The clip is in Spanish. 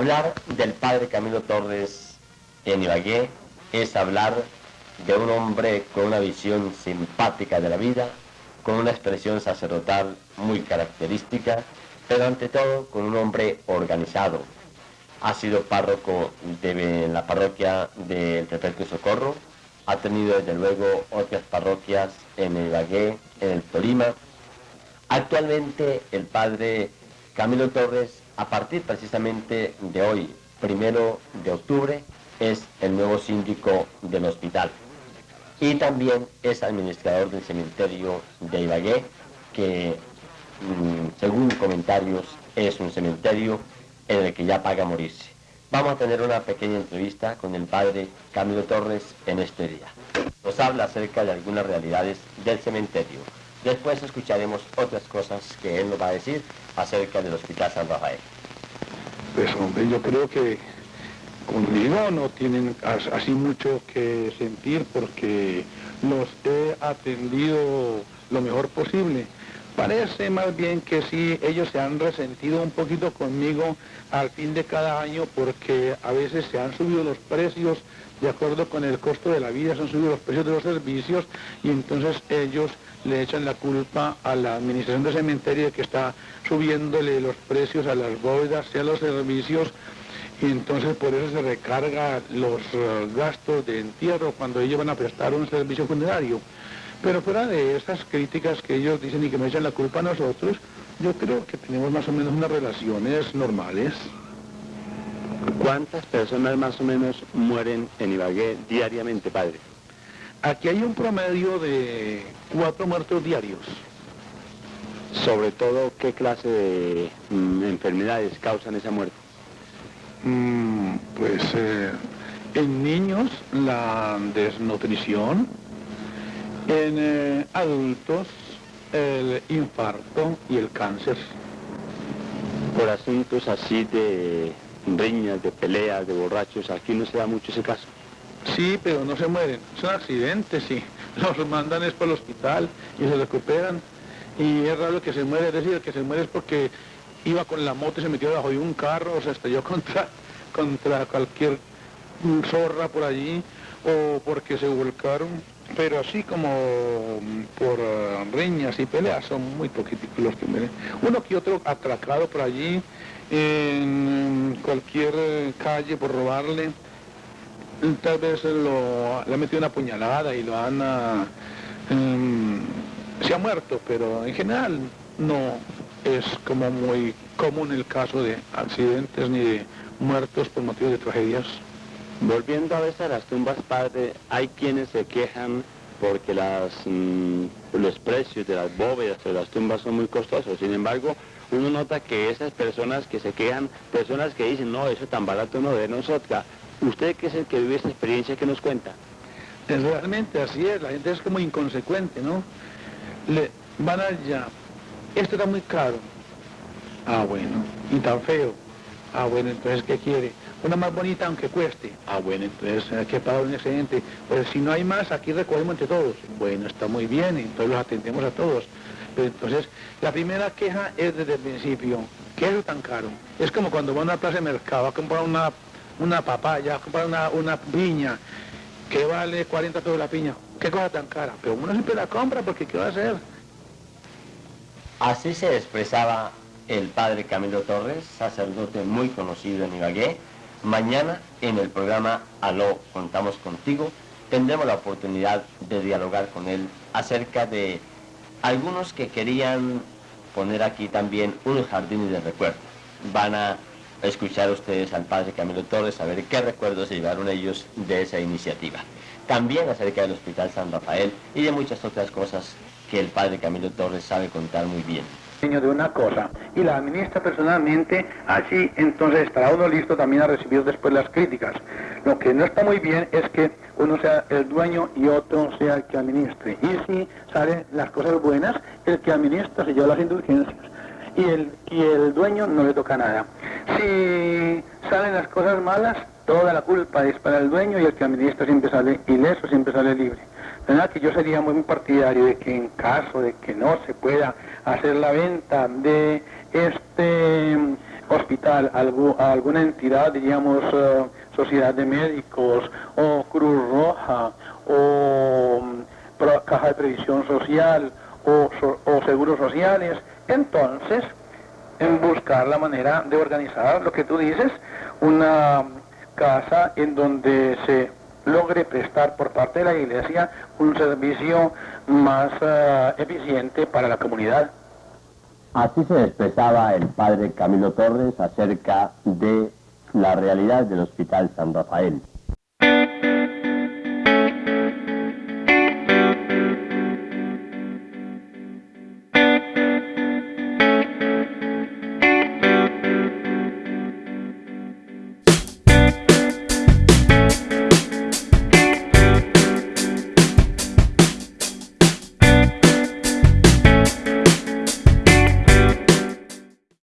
Hablar del padre Camilo Torres en Ibagué es hablar de un hombre con una visión simpática de la vida, con una expresión sacerdotal muy característica, pero ante todo con un hombre organizado. Ha sido párroco de la parroquia del Perpetuo Socorro, ha tenido desde luego otras parroquias en el Ibagué, en el Tolima. Actualmente el padre Camilo Torres, a partir precisamente de hoy, primero de octubre, es el nuevo síndico del hospital y también es administrador del cementerio de Ibagué, que mm, según comentarios es un cementerio en el que ya paga morirse. Vamos a tener una pequeña entrevista con el padre Camilo Torres en este día. Nos habla acerca de algunas realidades del cementerio. Después escucharemos otras cosas que él nos va a decir acerca del Hospital San Rafael. Pues hombre, yo creo que conmigo no tienen así mucho que sentir porque los he atendido lo mejor posible. Parece más bien que sí, ellos se han resentido un poquito conmigo al fin de cada año porque a veces se han subido los precios de acuerdo con el costo de la vida, se han subido los precios de los servicios y entonces ellos le echan la culpa a la administración de cementerio que está subiéndole los precios a las bóvedas y a los servicios y entonces por eso se recarga los eh, gastos de entierro cuando ellos van a prestar un servicio funerario. Pero fuera de esas críticas que ellos dicen y que me echan la culpa a nosotros, yo creo que tenemos más o menos unas relaciones normales. ¿Cuántas personas más o menos mueren en Ibagué diariamente, padre? Aquí hay un promedio de cuatro muertos diarios. Sobre todo, ¿qué clase de mm, enfermedades causan esa muerte? Mm, pues eh, en niños la desnutrición, en eh, adultos el infarto y el cáncer. Por asuntos así de riñas, de peleas, de borrachos, aquí no se da mucho ese caso. Sí, pero no se mueren, son accidentes, sí. Los mandan es para el hospital y se recuperan. Y es raro que se muere, es decir, que se muere es porque iba con la moto y se metió debajo de un carro, o se estrelló contra, contra cualquier zorra por allí, o porque se volcaron, pero así como por uh, riñas y peleas son muy poquitos los que mueren. Uno que otro atracado por allí, en cualquier calle por robarle, tal vez lo, le ha metido una puñalada y lo han... Uh, em, se ha muerto, pero en general no, es como muy común el caso de accidentes ni de muertos por motivos de tragedias. Volviendo a veces a las tumbas, padre, hay quienes se quejan porque las, mm, los precios de las bóvedas de las tumbas son muy costosos. Sin embargo, uno nota que esas personas que se quejan, personas que dicen, no, eso tan barato no de nosotros. ¿Usted que es el que vive esta experiencia que nos cuenta? realmente así es, la gente es como inconsecuente, ¿no? Le van allá, esto está muy caro. Ah, bueno. Y tan feo. Ah, bueno, entonces, ¿qué quiere? Una más bonita aunque cueste. Ah, bueno, entonces hay que pagar un excedente. Pues si no hay más, aquí recogemos entre todos. Bueno, está muy bien, entonces los atendemos a todos. Pero entonces, la primera queja es desde el principio. ¿Qué es tan caro? Es como cuando va a una plaza de mercado a comprar una, una papaya, a comprar una, una piña, que vale 40 pesos la piña. ¿Qué cosa tan cara? Pero uno siempre la compra porque ¿qué va a hacer? Así se expresaba el padre Camilo Torres, sacerdote muy conocido en Ibagué. Mañana en el programa Aló, contamos contigo, tendremos la oportunidad de dialogar con él acerca de algunos que querían poner aquí también unos jardines de recuerdo. Van a escuchar ustedes al padre Camilo Torres, a ver qué recuerdos se llevaron ellos de esa iniciativa. También acerca del Hospital San Rafael y de muchas otras cosas que el padre Camilo Torres sabe contar muy bien. De una cosa y la administra personalmente, así entonces estará uno listo también a recibir después las críticas. Lo que no está muy bien es que uno sea el dueño y otro sea el que administre. Y si salen las cosas buenas, el que administra se lleva las indulgencias y el, y el dueño no le toca nada. Si salen las cosas malas, toda la culpa es para el dueño y el que administra siempre sale ileso, siempre sale libre que yo sería muy partidario de que en caso de que no se pueda hacer la venta de este hospital, a alguna entidad, diríamos, eh, sociedad de médicos o Cruz Roja o mm, Caja de Previsión Social o, o seguros sociales, entonces en buscar la manera de organizar lo que tú dices, una casa en donde se logre prestar por parte de la iglesia un servicio más eh, eficiente para la comunidad. Así se expresaba el padre Camilo Torres acerca de la realidad del Hospital San Rafael.